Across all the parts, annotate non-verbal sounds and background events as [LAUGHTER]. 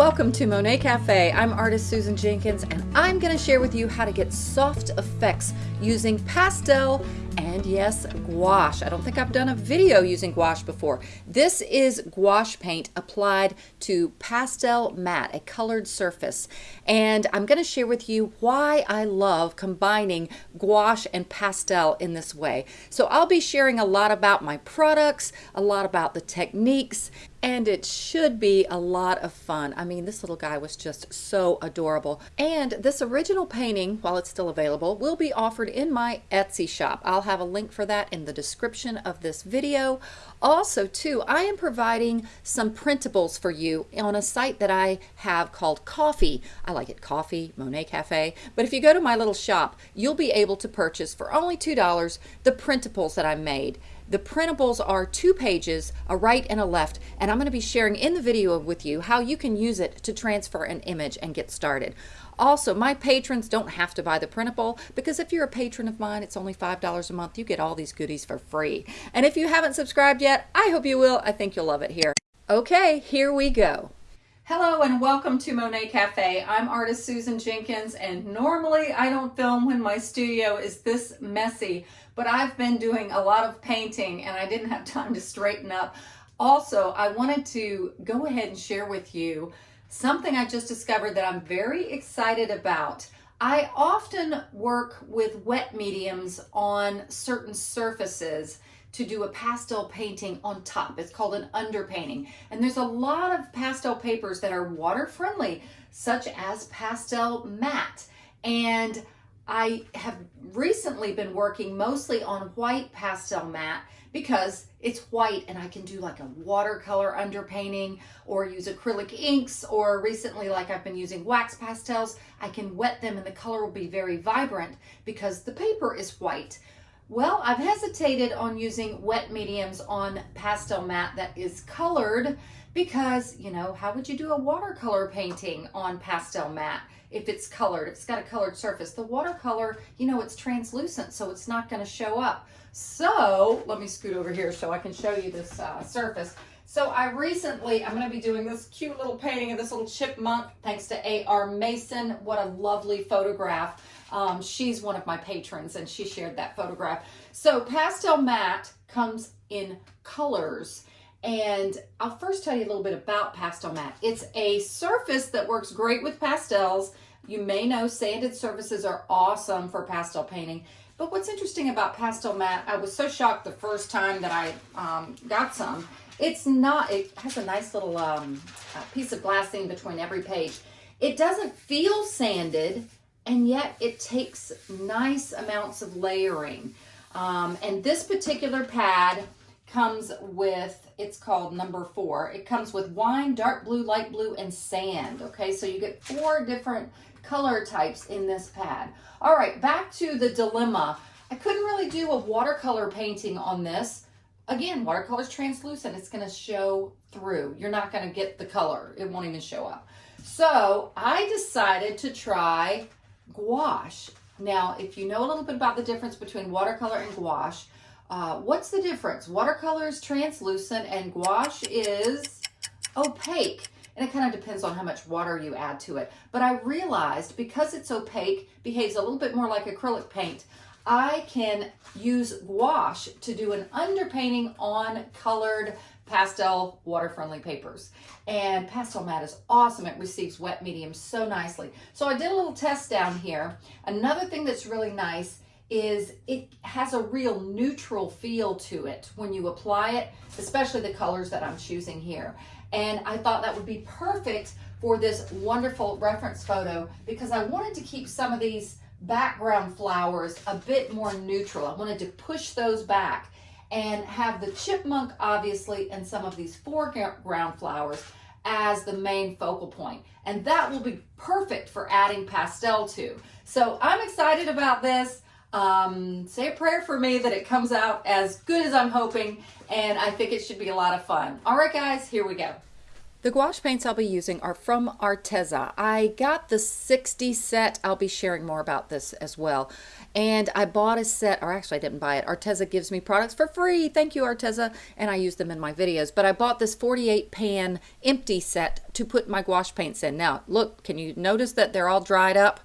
Welcome to Monet Cafe. I'm artist Susan Jenkins and I'm going to share with you how to get soft effects using pastel and yes, gouache. I don't think I've done a video using gouache before. This is gouache paint applied to pastel matte, a colored surface. And I'm going to share with you why I love combining gouache and pastel in this way. So I'll be sharing a lot about my products, a lot about the techniques, and it should be a lot of fun. I mean, this little guy was just so adorable. And this original painting, while it's still available, will be offered in my Etsy shop. I'll have a link for that in the description of this video. Also, too, I am providing some printables for you on a site that I have called Ko-fi. I like it Ko-fi, Monet Cafe. But if you go to my little shop, you'll be able to purchase for only $2 the printables that I made. The printables are two pages, a right and a left, and I'm going to be sharing in the video with you how you can use it to transfer an image and get started. Also, my patrons don't have to buy the printable because if you're a patron of mine, it's only $5 a month. You get all these goodies for free. And if you haven't subscribed yet, I hope you will. I think you'll love it here. Okay, here we go. Hello and welcome to Monet Cafe. I'm artist Susan Jenkins and normally I don't film when my studio is this messy, but I've been doing a lot of painting and I didn't have [LAUGHS] time to straighten up. Also, I wanted to go ahead and share with you something I just discovered that I'm very excited about. I often work with wet mediums on certain surfaces to do a pastel painting on top. It's called an underpainting. And there's a lot of pastel papers that are water friendly, such as pastel matte. And I have recently been working mostly on white pastel matte because it's white and I can do like a watercolor underpainting or use acrylic inks or recently like I've been using wax pastels, I can wet them and the color will be very vibrant because the paper is white. Well, I've hesitated on using wet mediums on pastel matte that is colored because, you know, how would you do a watercolor painting on pastel matte if it's colored, it's got a colored surface? The watercolor, you know, it's translucent, so it's not going to show up. So let me scoot over here so I can show you this uh, surface. So I recently, I'm going to be doing this cute little painting of this little chipmunk thanks to A.R. Mason. What a lovely photograph. Um, she's one of my patrons and she shared that photograph. So pastel matte comes in colors. And I'll first tell you a little bit about pastel matte. It's a surface that works great with pastels. You may know sanded surfaces are awesome for pastel painting. But what's interesting about pastel matte, I was so shocked the first time that I um, got some. It's not, it has a nice little um, piece of glassine between every page. It doesn't feel sanded, and yet it takes nice amounts of layering. Um, and this particular pad comes with, it's called number four. It comes with wine, dark blue, light blue, and sand. Okay, so you get four different color types in this pad. All right, back to the dilemma. I couldn't really do a watercolor painting on this. Again, watercolor is translucent. It's going to show through. You're not going to get the color. It won't even show up. So I decided to try gouache. Now, if you know a little bit about the difference between watercolor and gouache, uh, what's the difference? Watercolor is translucent and gouache is opaque. And it kind of depends on how much water you add to it. But I realized because it's opaque, behaves a little bit more like acrylic paint, I can use gouache to do an underpainting on colored pastel water-friendly papers. And pastel matte is awesome. It receives wet medium so nicely. So I did a little test down here. Another thing that's really nice is it has a real neutral feel to it when you apply it, especially the colors that I'm choosing here. And I thought that would be perfect for this wonderful reference photo because I wanted to keep some of these background flowers a bit more neutral. I wanted to push those back and have the chipmunk obviously and some of these foreground flowers as the main focal point. And that will be perfect for adding pastel to. So I'm excited about this. Um, say a prayer for me that it comes out as good as I'm hoping, and I think it should be a lot of fun. All right, guys, here we go. The gouache paints I'll be using are from Arteza. I got the 60 set. I'll be sharing more about this as well. And I bought a set, or actually I didn't buy it. Arteza gives me products for free. Thank you, Arteza. And I use them in my videos. But I bought this 48 pan empty set to put my gouache paints in. Now, look, can you notice that they're all dried up?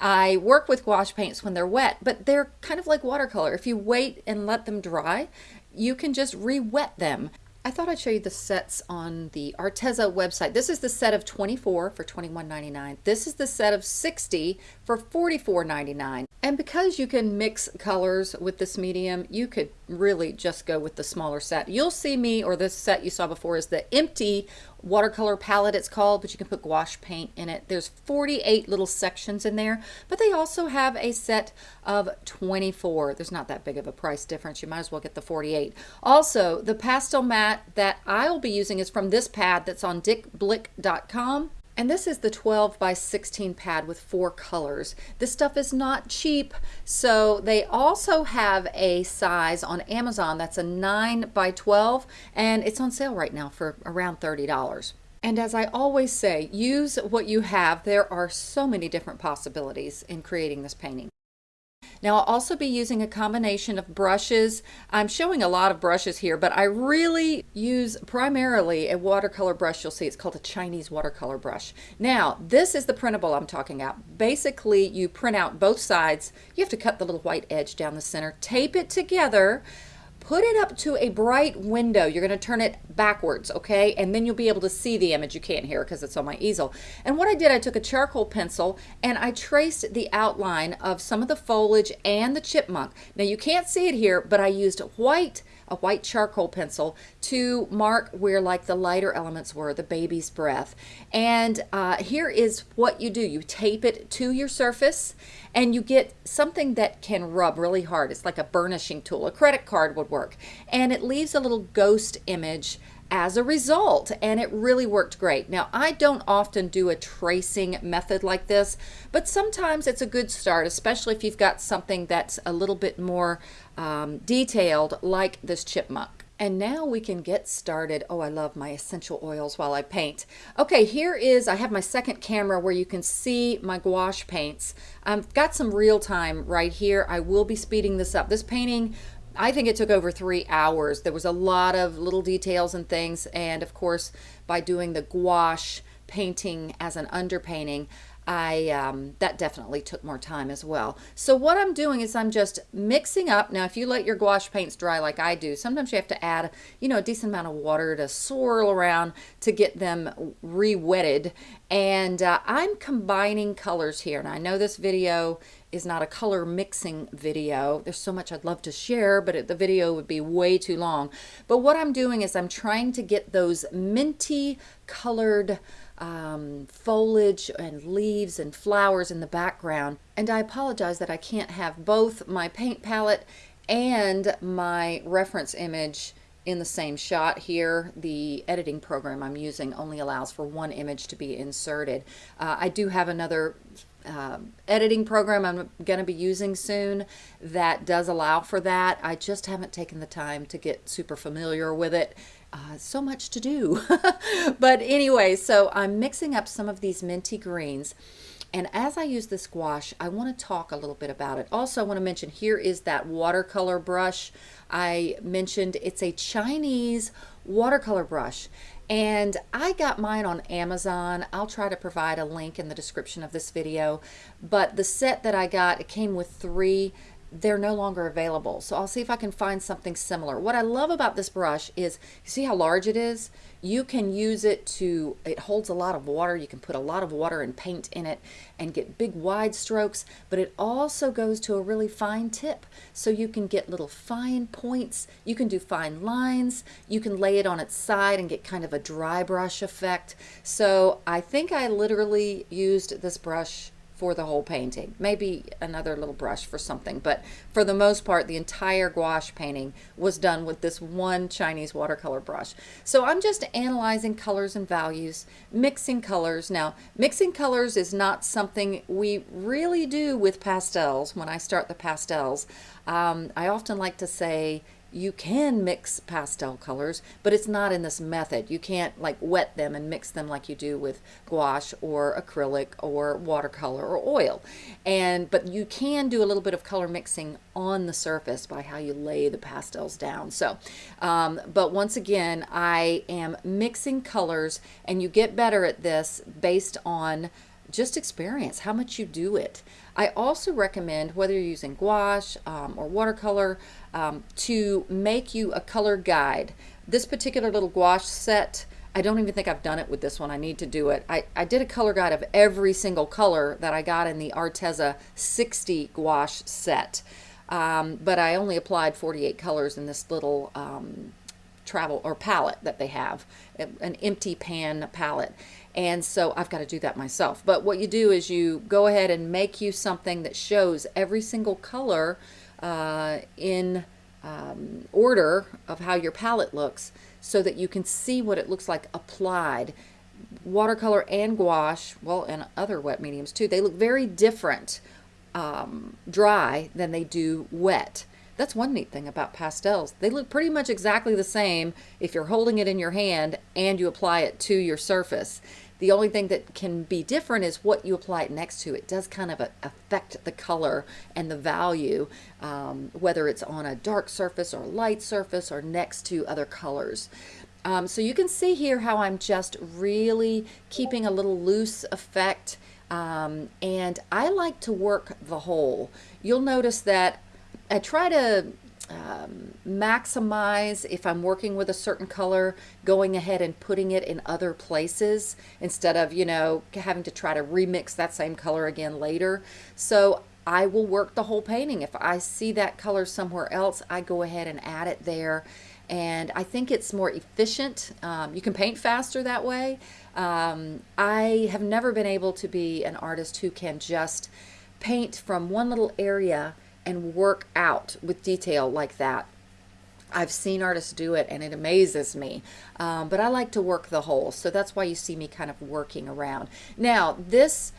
I work with gouache paints when they're wet, but they're kind of like watercolor. If you wait and let them dry, you can just re-wet them. I thought I'd show you the sets on the Arteza website. This is the set of 24 for $21.99. This is the set of 60 for $44.99. And because you can mix colors with this medium, you could really just go with the smaller set. You'll see me, or this set you saw before is the empty watercolor palette it's called, but you can put gouache paint in it. There's 48 little sections in there, but they also have a set of 24. There's not that big of a price difference. You might as well get the 48. Also, the pastel mat that I'll be using is from this pad that's on dickblick.com. And this is the 12 by 16 pad with four colors. This stuff is not cheap, so they also have a size on Amazon that's a 9 by 12, and it's on sale right now for around $30. And as I always say, use what you have. There are so many different possibilities in creating this painting. Now I'll also be using a combination of brushes. I'm showing a lot of brushes here, but I really use primarily a watercolor brush. You'll see it's called a Chinese watercolor brush. Now this is the printable I'm talking about. Basically you print out both sides. You have to cut the little white edge down the center, tape it together, put it up to a bright window. You're going to turn it backwards, okay? And then you'll be able to see the image. You can't hear because it's on my easel. And what I did, I took a charcoal pencil and I traced the outline of some of the foliage and the chipmunk. Now you can't see it here, but I used white a white charcoal pencil to mark where like the lighter elements were, the baby's breath. And uh, here is what you do. You tape it to your surface and you get something that can rub really hard. It's like a burnishing tool. A credit card would work. And it leaves a little ghost image as a result and it really worked great. Now I don't often do a tracing method like this but sometimes it's a good start especially if you've got something that's a little bit more um, detailed like this chipmunk. And now we can get started. Oh, I love my essential oils while I paint. Okay, here is, I have my second camera where you can see my gouache paints. I've got some real time right here. I will be speeding this up. This painting I think it took over three hours. There was a lot of little details and things. And of course, by doing the gouache painting as an underpainting, I um, that definitely took more time as well. So what I'm doing is I'm just mixing up. Now, if you let your gouache paints dry like I do, sometimes you have to add, you know, a decent amount of water to swirl around to get them re-wetted. And uh, I'm combining colors here. And I know this video is not a color mixing video. There's so much I'd love to share, but it, the video would be way too long. But what I'm doing is I'm trying to get those minty colored um, foliage and leaves and flowers in the background. And I apologize that I can't have both my paint palette and my reference image in the same shot here. The editing program I'm using only allows for one image to be inserted. Uh, I do have another uh, editing program I'm going to be using soon that does allow for that. I just haven't taken the time to get super familiar with it. Uh, so much to do. [LAUGHS] but anyway, so I'm mixing up some of these minty greens. And as I use this gouache, I want to talk a little bit about it. Also, I want to mention here is that watercolor brush I mentioned. It's a Chinese watercolor brush. And I got mine on Amazon. I'll try to provide a link in the description of this video. But the set that I got, it came with three they're no longer available. So I'll see if I can find something similar. What I love about this brush is, you see how large it is? You can use it to, it holds a lot of water. You can put a lot of water and paint in it and get big wide strokes, but it also goes to a really fine tip. So you can get little fine points. You can do fine lines. You can lay it on its side and get kind of a dry brush effect. So I think I literally used this brush for the whole painting. Maybe another little brush for something, but for the most part, the entire gouache painting was done with this one Chinese watercolor brush. So I'm just analyzing colors and values, mixing colors. Now, mixing colors is not something we really do with pastels when I start the pastels. Um, I often like to say, you can mix pastel colors, but it's not in this method. You can't like wet them and mix them like you do with gouache or acrylic or watercolor or oil. And but you can do a little bit of color mixing on the surface by how you lay the pastels down. So, um, but once again, I am mixing colors and you get better at this based on just experience how much you do it. I also recommend whether you're using gouache um, or watercolor um, to make you a color guide. This particular little gouache set I don't even think I've done it with this one. I need to do it. I, I did a color guide of every single color that I got in the Arteza 60 gouache set. Um, but I only applied 48 colors in this little um, travel or palette that they have, an empty pan palette. And so I've got to do that myself. But what you do is you go ahead and make you something that shows every single color uh, in um, order of how your palette looks so that you can see what it looks like applied. Watercolor and gouache, well, and other wet mediums too, they look very different um, dry than they do wet. That's one neat thing about pastels. They look pretty much exactly the same if you're holding it in your hand and you apply it to your surface. The only thing that can be different is what you apply it next to. It does kind of affect the color and the value, um, whether it's on a dark surface or light surface or next to other colors. Um, so you can see here how I'm just really keeping a little loose effect. Um, and I like to work the whole. You'll notice that I try to um, maximize if I'm working with a certain color, going ahead and putting it in other places instead of, you know, having to try to remix that same color again later. So I will work the whole painting. If I see that color somewhere else, I go ahead and add it there. And I think it's more efficient. Um, you can paint faster that way. Um, I have never been able to be an artist who can just paint from one little area and work out with detail like that. I've seen artists do it and it amazes me, um, but I like to work the whole, so that's why you see me kind of working around. Now, this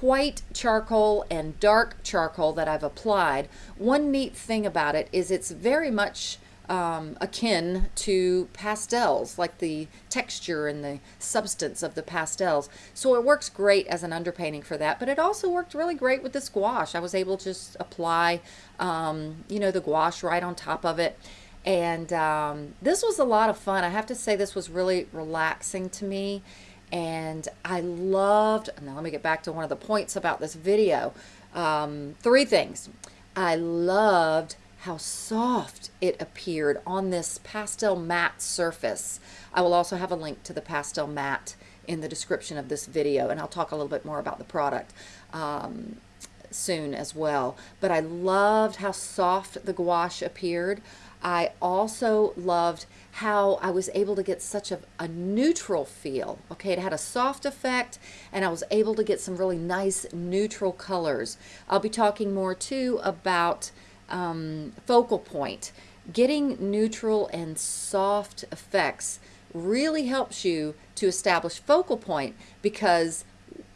white charcoal and dark charcoal that I've applied, one neat thing about it is it's very much um, akin to pastels, like the texture and the substance of the pastels. So it works great as an underpainting for that, but it also worked really great with the gouache. I was able to just apply, um, you know, the gouache right on top of it. And um, this was a lot of fun. I have to say this was really relaxing to me. And I loved, now let me get back to one of the points about this video. Um, three things. I loved how soft it appeared on this pastel matte surface. I will also have a link to the pastel matte in the description of this video and I'll talk a little bit more about the product um, soon as well. But I loved how soft the gouache appeared. I also loved how I was able to get such a, a, neutral feel. Okay, it had a soft effect and I was able to get some really nice neutral colors. I'll be talking more too about um, focal point. Getting neutral and soft effects really helps you to establish focal point because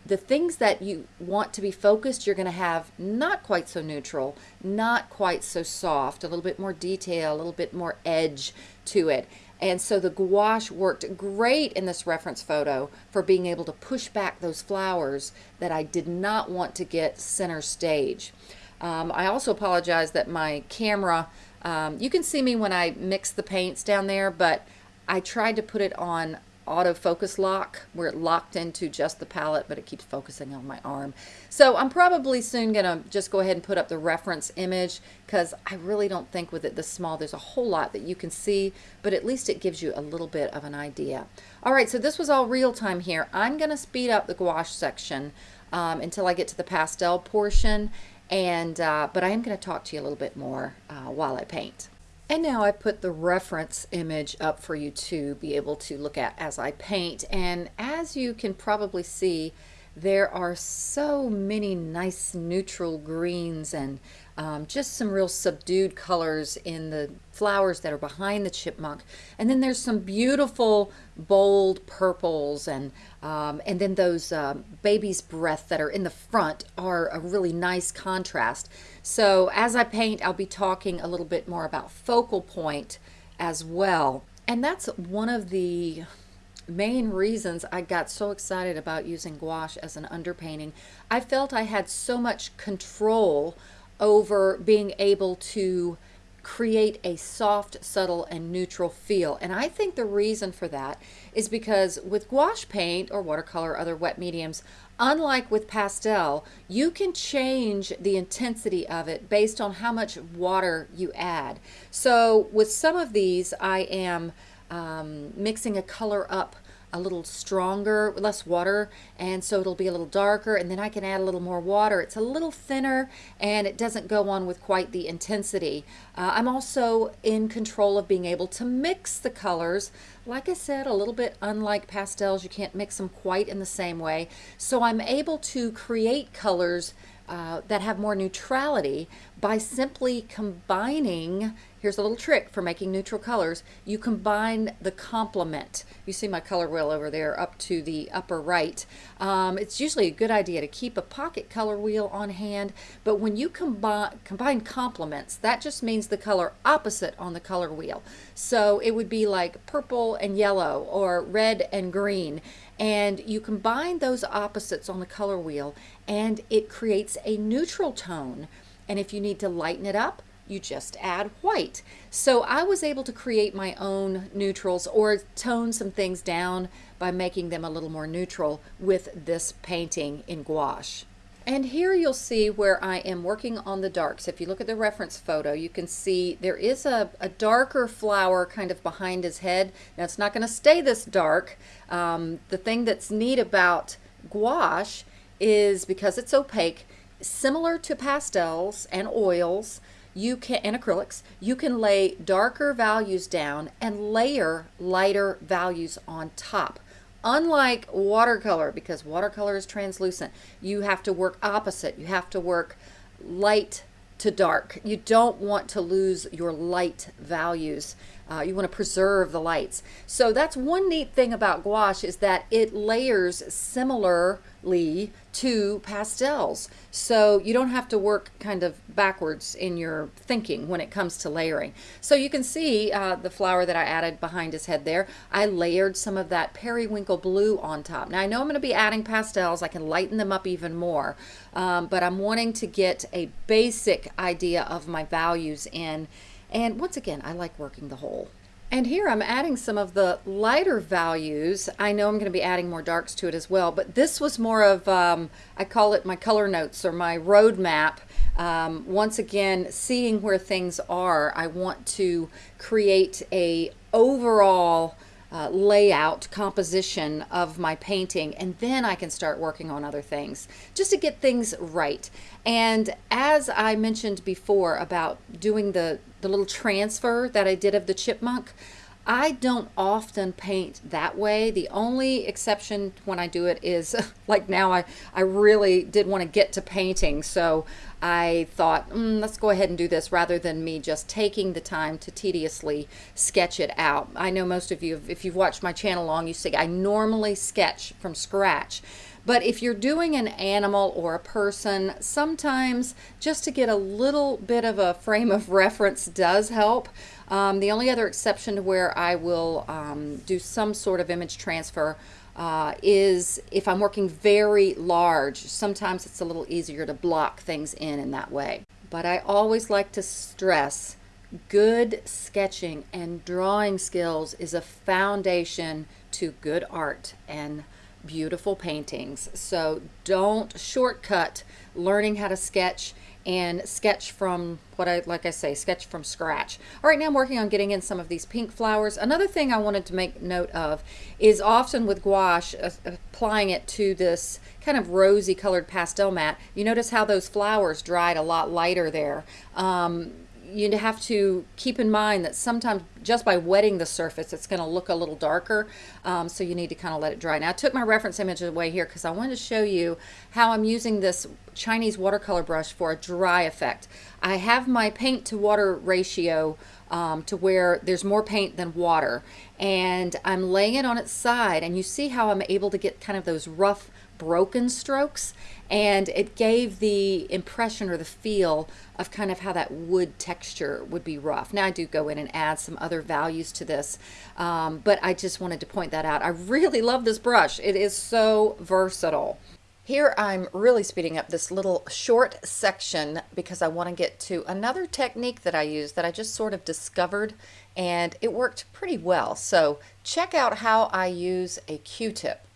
the things that you want to be focused, you're going to have not quite so neutral, not quite so soft, a little bit more detail, a little bit more edge to it. And so the gouache worked great in this reference photo for being able to push back those flowers that I did not want to get center stage. Um, I also apologize that my camera, um, you can see me when I mix the paints down there, but I tried to put it on autofocus lock where it locked into just the palette but it keeps focusing on my arm. So I'm probably soon gonna just go ahead and put up the reference image because I really don't think with it this small there's a whole lot that you can see but at least it gives you a little bit of an idea. Alright so this was all real time here. I'm gonna speed up the gouache section um, until I get to the pastel portion and uh, but I am going to talk to you a little bit more uh, while I paint. And now I put the reference image up for you to be able to look at as I paint. And as you can probably see, there are so many nice neutral greens and um, just some real subdued colors in the flowers that are behind the chipmunk. And then there's some beautiful bold purples and um, and then those uh, baby's breath that are in the front are a really nice contrast. So as I paint, I'll be talking a little bit more about focal point as well. And that's one of the main reasons I got so excited about using gouache as an underpainting. I felt I had so much control over being able to create a soft, subtle, and neutral feel. And I think the reason for that is because with gouache paint or watercolor, other wet mediums, unlike with pastel, you can change the intensity of it based on how much water you add. So with some of these, I am um, mixing a color up a little stronger, less water, and so it'll be a little darker, and then I can add a little more water. It's a little thinner, and it doesn't go on with quite the intensity. Uh, I'm also in control of being able to mix the colors. Like I said, a little bit unlike pastels, you can't mix them quite in the same way. So I'm able to create colors uh, that have more neutrality by simply combining Here's a little trick for making neutral colors. You combine the complement. You see my color wheel over there up to the upper right. Um, it's usually a good idea to keep a pocket color wheel on hand, but when you combine, combine complements, that just means the color opposite on the color wheel. So it would be like purple and yellow or red and green. And you combine those opposites on the color wheel and it creates a neutral tone. And if you need to lighten it up, you just add white. So I was able to create my own neutrals or tone some things down by making them a little more neutral with this painting in gouache. And here you'll see where I am working on the darks. If you look at the reference photo, you can see there is a, a darker flower kind of behind his head. Now it's not going to stay this dark. Um, the thing that's neat about gouache is because it's opaque, similar to pastels and oils, you can and acrylics you can lay darker values down and layer lighter values on top. Unlike watercolor because watercolor is translucent you have to work opposite. You have to work light to dark. You don't want to lose your light values. Uh, you want to preserve the lights. So that's one neat thing about gouache is that it layers similar to pastels. So you don't have to work kind of backwards in your thinking when it comes to layering. So you can see uh, the flower that I added behind his head there. I layered some of that periwinkle blue on top. Now I know I'm going to be adding pastels. I can lighten them up even more. Um, but I'm wanting to get a basic idea of my values in. And once again, I like working the whole. And here I'm adding some of the lighter values. I know I'm going to be adding more darks to it as well, but this was more of, um, I call it my color notes or my roadmap. Um, once again, seeing where things are, I want to create a overall uh, layout, composition of my painting, and then I can start working on other things just to get things right. And as I mentioned before about doing the, the little transfer that I did of the chipmunk, I don't often paint that way. The only exception when I do it is [LAUGHS] like now I, I really did want to get to painting. So I thought, mm, let's go ahead and do this rather than me just taking the time to tediously sketch it out. I know most of you, if you've watched my channel long, you see I normally sketch from scratch. But if you're doing an animal or a person, sometimes just to get a little bit of a frame of reference does help. Um, the only other exception to where I will um, do some sort of image transfer uh, is if I'm working very large, sometimes it's a little easier to block things in in that way. But I always like to stress good sketching and drawing skills is a foundation to good art and beautiful paintings. So don't shortcut learning how to sketch and sketch from what I like I say sketch from scratch. All right now I'm working on getting in some of these pink flowers. Another thing I wanted to make note of is often with gouache uh, applying it to this kind of rosy colored pastel mat you notice how those flowers dried a lot lighter there. Um, you have to keep in mind that sometimes just by wetting the surface, it's going to look a little darker. Um, so you need to kind of let it dry. Now I took my reference image away here because I wanted to show you how I'm using this Chinese watercolor brush for a dry effect. I have my paint to water ratio um, to where there's more paint than water and I'm laying it on its side and you see how I'm able to get kind of those rough broken strokes and it gave the impression or the feel of kind of how that wood texture would be rough. Now I do go in and add some other values to this, um, but I just wanted to point that out. I really love this brush. It is so versatile. Here I'm really speeding up this little short section because I want to get to another technique that I use that I just sort of discovered and it worked pretty well. So check out how I use a Q-tip.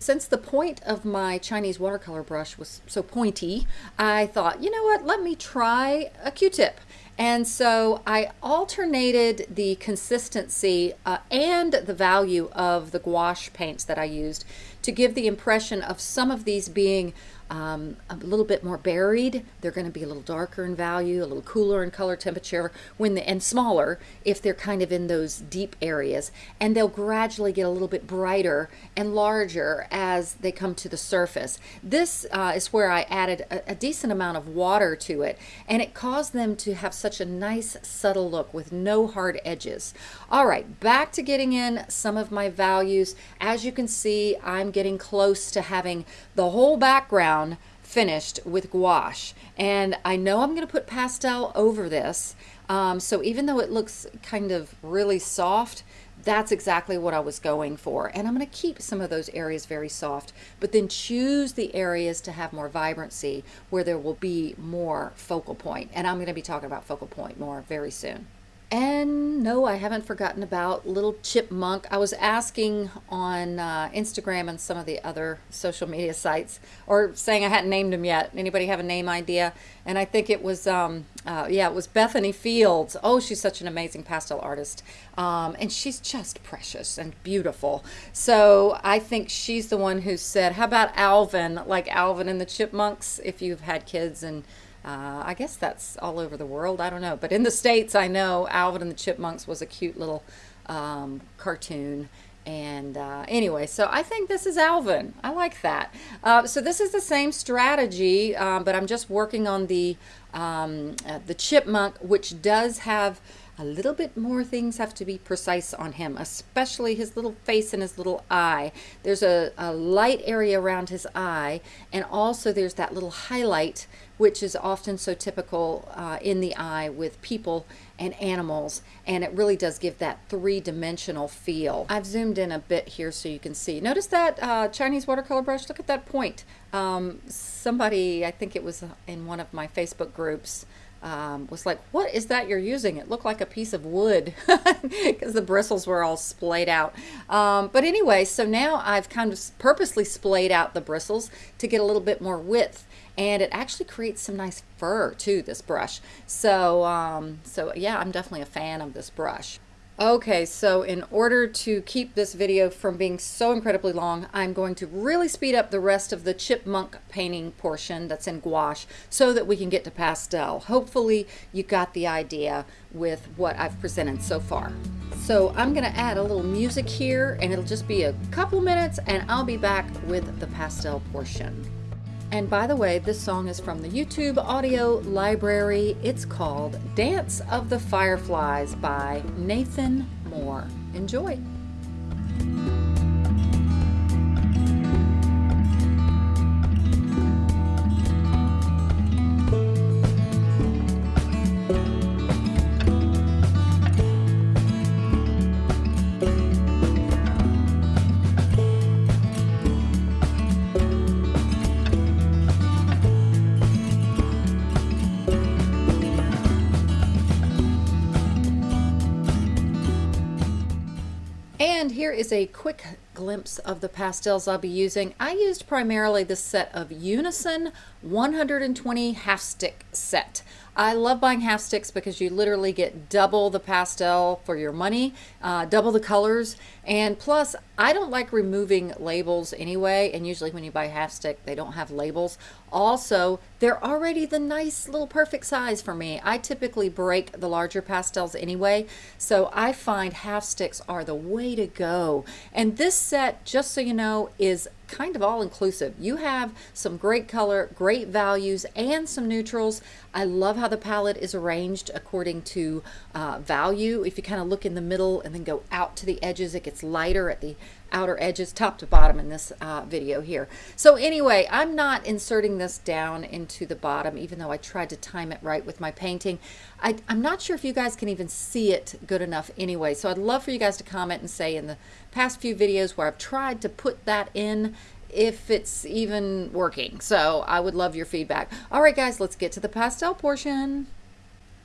Since the point of my Chinese watercolor brush was so pointy, I thought, you know what, let me try a Q-tip. And so I alternated the consistency uh, and the value of the gouache paints that I used to give the impression of some of these being um, a little bit more buried. They're going to be a little darker in value, a little cooler in color temperature, when the, and smaller if they're kind of in those deep areas. And they'll gradually get a little bit brighter and larger as they come to the surface. This uh, is where I added a, a decent amount of water to it, and it caused them to have such a nice subtle look with no hard edges. All right, back to getting in some of my values. As you can see, I'm getting close to having the whole background finished with gouache. And I know I'm going to put pastel over this. Um, so even though it looks kind of really soft, that's exactly what I was going for. And I'm going to keep some of those areas very soft, but then choose the areas to have more vibrancy where there will be more focal point. And I'm going to be talking about focal point more very soon. And no, I haven't forgotten about Little Chipmunk. I was asking on uh, Instagram and some of the other social media sites, or saying I hadn't named him yet. Anybody have a name idea? And I think it was, um, uh, yeah, it was Bethany Fields. Oh, she's such an amazing pastel artist. Um, and she's just precious and beautiful. So I think she's the one who said, how about Alvin, like Alvin and the Chipmunks, if you've had kids and uh, I guess that's all over the world. I don't know. But in the States, I know Alvin and the Chipmunks was a cute little um, cartoon. And uh, anyway, so I think this is Alvin. I like that. Uh, so this is the same strategy, um, but I'm just working on the, um, uh, the chipmunk, which does have a little bit more things have to be precise on him, especially his little face and his little eye. There's a, a light area around his eye, and also there's that little highlight, which is often so typical uh, in the eye with people and animals, and it really does give that three-dimensional feel. I've zoomed in a bit here so you can see. Notice that uh, Chinese watercolor brush, look at that point. Um, somebody, I think it was in one of my Facebook groups, um, was like, what is that you're using? It looked like a piece of wood [LAUGHS] because the bristles were all splayed out. Um, but anyway, so now I've kind of purposely splayed out the bristles to get a little bit more width and it actually creates some nice fur too, this brush. So, um, so yeah, I'm definitely a fan of this brush. Okay, so in order to keep this video from being so incredibly long, I'm going to really speed up the rest of the chipmunk painting portion that's in gouache so that we can get to pastel. Hopefully you got the idea with what I've presented so far. So I'm gonna add a little music here and it'll just be a couple minutes and I'll be back with the pastel portion. And by the way, this song is from the YouTube audio library. It's called Dance of the Fireflies by Nathan Moore. Enjoy. Here is a quick glimpse of the pastels I'll be using. I used primarily this set of Unison 120 half stick set. I love buying half sticks because you literally get double the pastel for your money, uh, double the colors, and plus I don't like removing labels anyway, and usually when you buy half stick, they don't have labels. Also, they're already the nice little perfect size for me. I typically break the larger pastels anyway, so I find half sticks are the way to go. And this set, just so you know, is kind of all inclusive. You have some great color, great values, and some neutrals. I love how the palette is arranged according to uh, value. If you kind of look in the middle and then go out to the edges, it gets lighter at the outer edges top to bottom in this uh, video here. So anyway, I'm not inserting this down into the bottom even though I tried to time it right with my painting. I, am not sure if you guys can even see it good enough anyway. So I'd love for you guys to comment and say in the past few videos where I've tried to put that in if it's even working. So I would love your feedback. All right, guys, let's get to the pastel portion.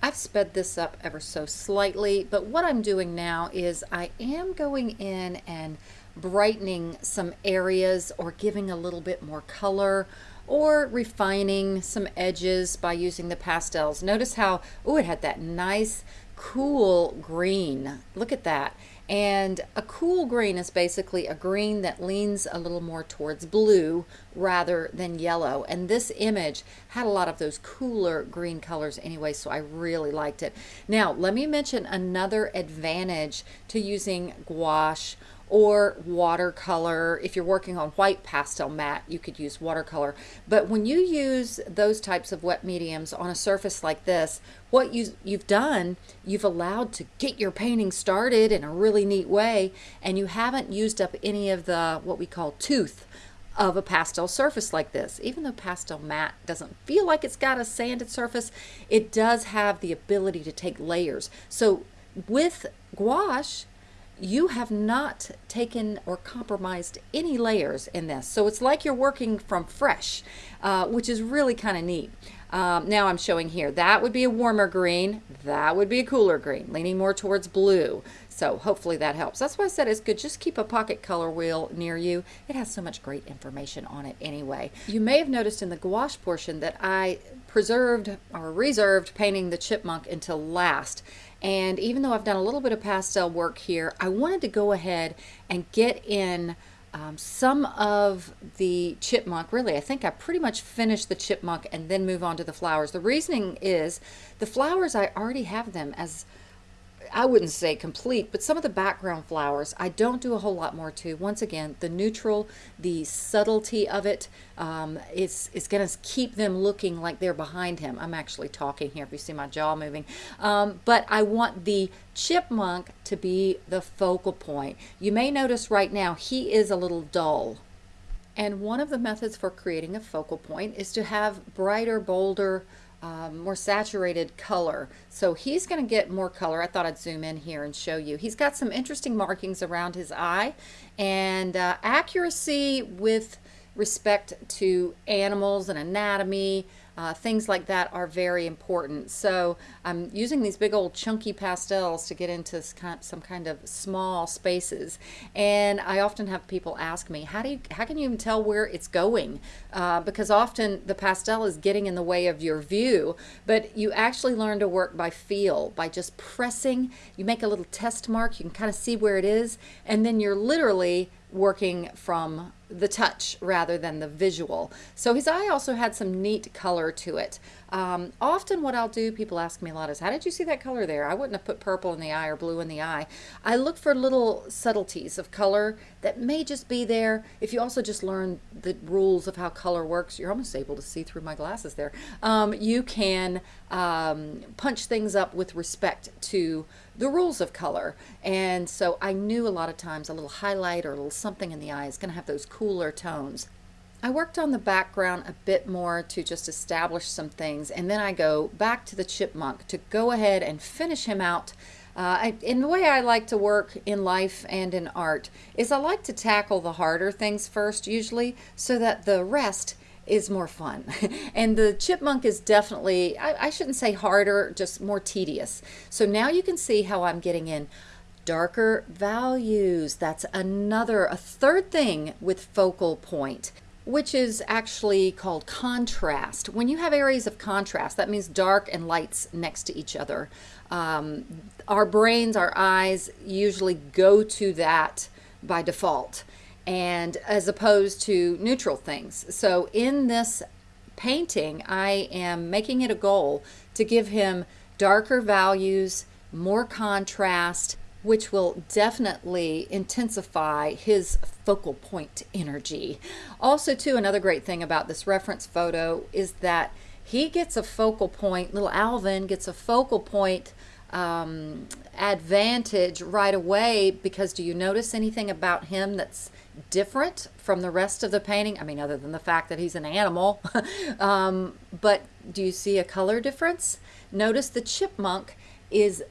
I've sped this up ever so slightly, but what I'm doing now is I am going in and brightening some areas or giving a little bit more color or refining some edges by using the pastels. Notice how, oh, it had that nice cool green. Look at that. And a cool green is basically a green that leans a little more towards blue rather than yellow. And this image had a lot of those cooler green colors anyway, so I really liked it. Now, let me mention another advantage to using gouache or watercolor. If you're working on white pastel matte, you could use watercolor. But when you use those types of wet mediums on a surface like this, what you, you've done, you've allowed to get your painting started in a really neat way, and you haven't used up any of the, what we call tooth of a pastel surface like this. Even though pastel matte doesn't feel like it's got a sanded surface, it does have the ability to take layers. So with gouache, you have not taken or compromised any layers in this. So it's like you're working from fresh, uh, which is really kind of neat. Um, now I'm showing here, that would be a warmer green, that would be a cooler green, leaning more towards blue. So hopefully that helps. That's why I said it's good. Just keep a pocket color wheel near you. It has so much great information on it anyway. You may have noticed in the gouache portion that I preserved or reserved painting the chipmunk until last. And even though I've done a little bit of pastel work here, I wanted to go ahead and get in um, some of the chipmunk, really, I think I pretty much finished the chipmunk and then move on to the flowers. The reasoning is the flowers, I already have them as I wouldn't say complete, but some of the background flowers I don't do a whole lot more to. Once again, the neutral, the subtlety of it um, is, is going to keep them looking like they're behind him. I'm actually talking here if you see my jaw moving. Um, but I want the chipmunk to be the focal point. You may notice right now he is a little dull. And one of the methods for creating a focal point is to have brighter, bolder, um, more saturated color. So he's going to get more color. I thought I'd zoom in here and show you. He's got some interesting markings around his eye and uh, accuracy with respect to animals and anatomy, uh, things like that are very important. So I'm using these big old chunky pastels to get into some kind of small spaces. And I often have people ask me, how do you, how can you even tell where it's going? Uh, because often the pastel is getting in the way of your view, but you actually learn to work by feel, by just pressing. You make a little test mark, you can kind of see where it is, and then you're literally working from the touch rather than the visual. So his eye also had some neat color to it. Um, often what I'll do, people ask me a lot is, how did you see that color there? I wouldn't have put purple in the eye or blue in the eye. I look for little subtleties of color that may just be there. If you also just learn the rules of how color works, you're almost able to see through my glasses there. Um, you can um, punch things up with respect to the rules of color. And so I knew a lot of times a little highlight or a little something in the eye is going to have those cooler tones. I worked on the background a bit more to just establish some things and then I go back to the chipmunk to go ahead and finish him out. Uh, I, in the way I like to work in life and in art is I like to tackle the harder things first usually so that the rest is more fun. [LAUGHS] and the chipmunk is definitely, I, I shouldn't say harder, just more tedious. So now you can see how I'm getting in darker values. That's another, a third thing with focal point which is actually called contrast. When you have areas of contrast, that means dark and lights next to each other. Um, our brains, our eyes usually go to that by default and as opposed to neutral things. So in this painting, I am making it a goal to give him darker values, more contrast, which will definitely intensify his focal point energy. Also, too, another great thing about this reference photo is that he gets a focal point, little Alvin gets a focal point um, advantage right away because do you notice anything about him that's different from the rest of the painting? I mean, other than the fact that he's an animal, [LAUGHS] um, but do you see a color difference? Notice the chipmunk is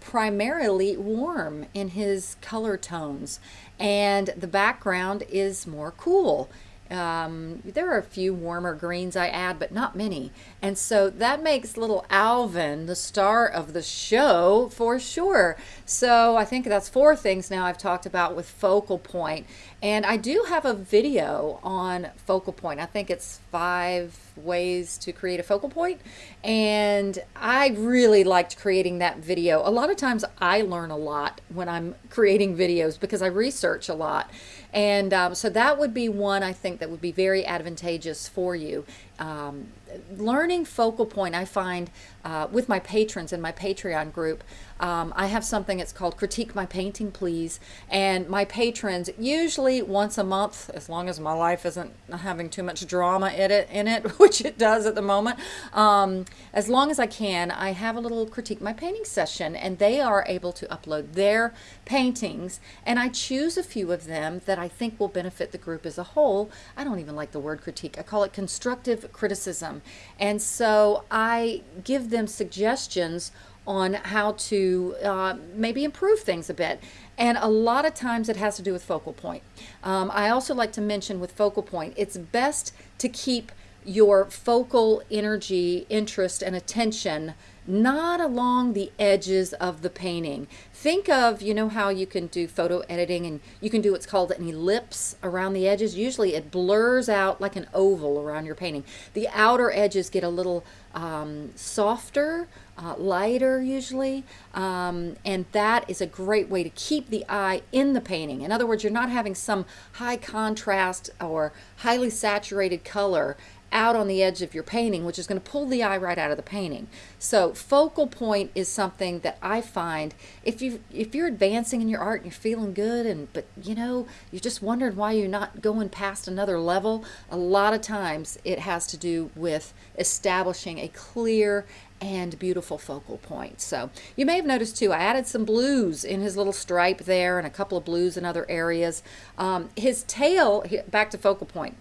primarily warm in his color tones and the background is more cool. Um, there are a few warmer greens I add, but not many. And so that makes little Alvin the star of the show for sure. So I think that's four things now I've talked about with focal point. And I do have a video on focal point. I think it's five ways to create a focal point. And I really liked creating that video. A lot of times I learn a lot when I'm creating videos because I research a lot. And um, so that would be one I think that would be very advantageous for you. Um, learning focal point, I find uh, with my patrons in my Patreon group, um, I have something that's called Critique My Painting Please. And my patrons, usually once a month, as long as my life isn't having too much drama in it, in it [LAUGHS] which it does at the moment, um, as long as I can, I have a little Critique My Painting session. And they are able to upload their paintings. And I choose a few of them that I think will benefit the group as a whole. I don't even like the word critique. I call it constructive criticism. And so I give them suggestions on how to uh, maybe improve things a bit. And a lot of times it has to do with focal point. Um, I also like to mention with focal point, it's best to keep your focal energy, interest, and attention not along the edges of the painting. Think of, you know how you can do photo editing and you can do what's called an ellipse around the edges. Usually it blurs out like an oval around your painting. The outer edges get a little um, softer, uh, lighter usually, um, and that is a great way to keep the eye in the painting. In other words, you're not having some high contrast or highly saturated color out on the edge of your painting, which is going to pull the eye right out of the painting. So focal point is something that I find if you if you're advancing in your art and you're feeling good and but you know you're just wondering why you're not going past another level, a lot of times it has to do with establishing a clear and beautiful focal point. So you may have noticed too, I added some blues in his little stripe there and a couple of blues in other areas. Um, his tail, back to focal point.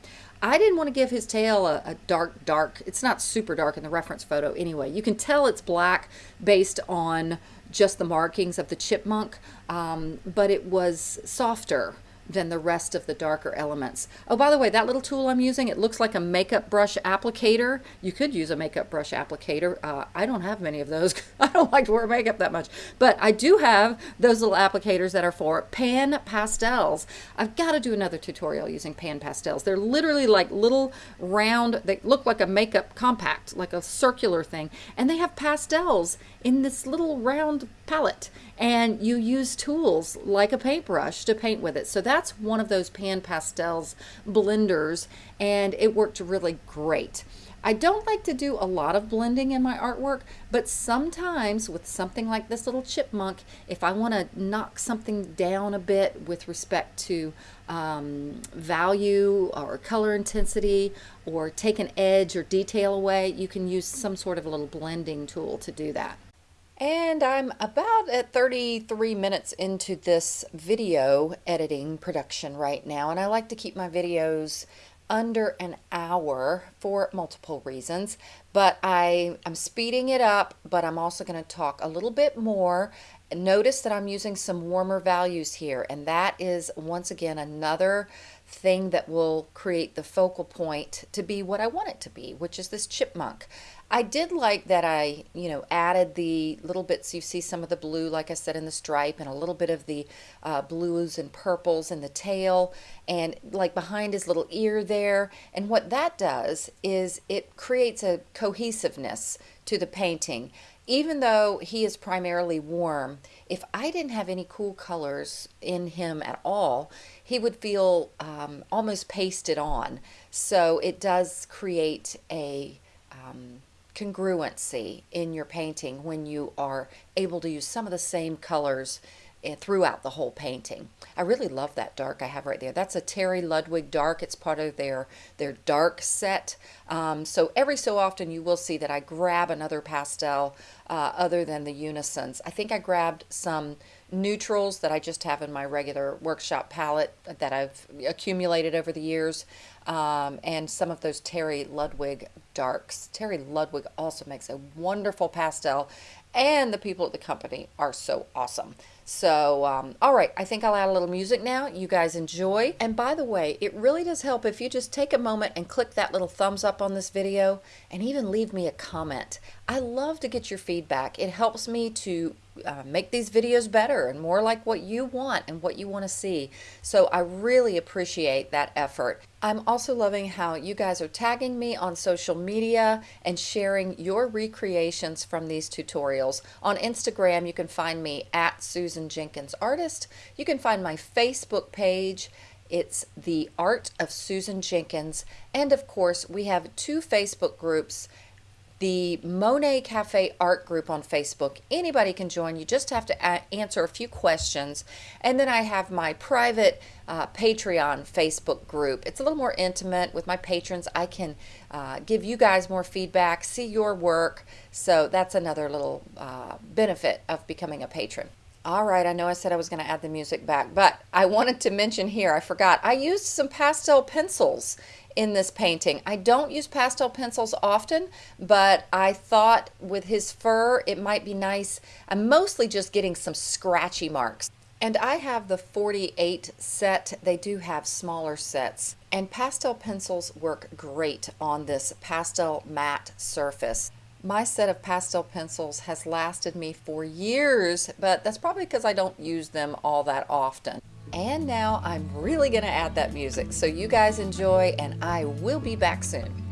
I didn't want to give his tail a, a, dark, dark, it's not super dark in the reference photo anyway. You can tell it's black based on just the markings of the chipmunk, um, but it was softer than the rest of the darker elements. Oh, by the way, that little tool I'm using, it looks like a makeup brush applicator. You could use a makeup brush applicator. Uh, I don't have many of those. [LAUGHS] I don't like to wear makeup that much. But I do have those little applicators that are for pan pastels. I've got to do another tutorial using pan pastels. They're literally like little round, they look like a makeup compact, like a circular thing. And they have pastels in this little round palette and you use tools like a paintbrush to paint with it. So that's one of those pan pastels blenders and it worked really great. I don't like to do a lot of blending in my artwork, but sometimes with something like this little chipmunk, if I want to knock something down a bit with respect to um, value or color intensity or take an edge or detail away, you can use some sort of a little blending tool to do that. And I'm about at 33 minutes into this video editing production right now. And I like to keep my videos under an hour for multiple reasons. But I, I'm speeding it up, but I'm also going to talk a little bit more Notice that I'm using some warmer values here, and that is once again another thing that will create the focal point to be what I want it to be, which is this chipmunk. I did like that I, you know, added the little bits, you see some of the blue, like I said, in the stripe, and a little bit of the uh, blues and purples in the tail, and like behind his little ear there. And what that does is it creates a cohesiveness to the painting even though he is primarily warm, if I didn't have any cool colors in him at all, he would feel um, almost pasted on. So it does create a um, congruency in your painting when you are able to use some of the same colors throughout the whole painting. I really love that dark I have right there. That's a Terry Ludwig dark. It's part of their, their dark set. Um, so every so often you will see that I grab another pastel uh, other than the Unisons. I think I grabbed some neutrals that I just have in my regular workshop palette that I've accumulated over the years um, and some of those Terry Ludwig darks. Terry Ludwig also makes a wonderful pastel and the people at the company are so awesome. So, um, all right, I think I'll add a little music now. You guys enjoy. And by the way, it really does help if you just take a moment and click that little thumbs up on this video and even leave me a comment. I love to get your feedback. It helps me to uh, make these videos better and more like what you want and what you want to see. So I really appreciate that effort. I'm also loving how you guys are tagging me on social media and sharing your recreations from these tutorials. On Instagram, you can find me at Susan Jenkins Artist. You can find my Facebook page. It's The Art of Susan Jenkins. And of course, we have two Facebook groups the Monet Cafe Art Group on Facebook. Anybody can join. You just have to answer a few questions. And then I have my private uh, Patreon Facebook group. It's a little more intimate with my patrons. I can uh, give you guys more feedback, see your work. So that's another little uh, benefit of becoming a patron. All right, I know I said I was going to add the music back, but I [LAUGHS] wanted to mention here, I forgot, I used some pastel pencils in this painting. I don't use pastel pencils often, but I thought with his fur, it might be nice. I'm mostly just getting some scratchy marks. And I have the 48 set. They do have smaller sets. And pastel pencils work great on this Pastelmat surface. My set of pastel pencils has lasted me for years, but that's probably because I don't use them all that often. And now I'm really going to add that music. So you guys enjoy and I will be back soon.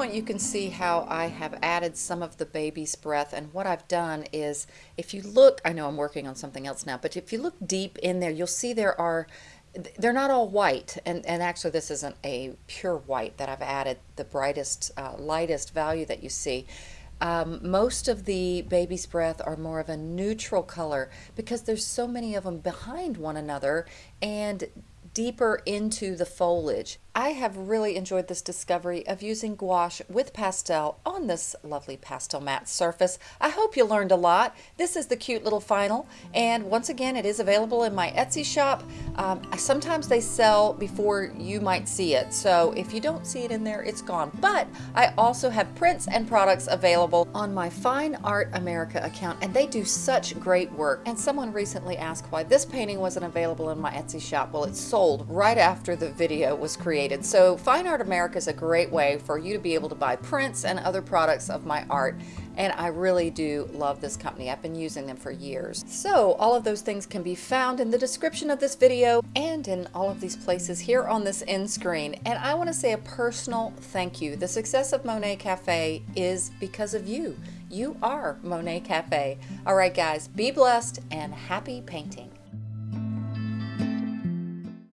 Point you can see how I have added some of the baby's breath and what I've done is if you look, I know I'm working on something else now, but if you look deep in there, you'll see there are they're not all white and, and actually this isn't a pure white that I've added the brightest uh, lightest value that you see um, most of the baby's breath are more of a neutral color because there's so many of them behind one another and deeper into the foliage. I have really enjoyed this discovery of using gouache with pastel on this lovely Pastelmat surface. I hope you learned a lot. This is the cute little final and once again it is available in my Etsy shop. Um, sometimes they sell before you might see it so if you don't see it in there it's gone but I also have prints and products available on my Fine Art America account and they do such great work and someone recently asked why this painting wasn't available in my Etsy shop. Well it sold right after the video was created So Fine Art America is a great way for you to be able to buy prints and other products of my art. And I really do love this company. I've been using them for years. So all of those things can be found in the description of this video and in all of these places here on this end screen. And I want to say a personal thank you. The success of Monet Cafe is because of you. You are Monet Cafe. All right, guys, be blessed and happy painting.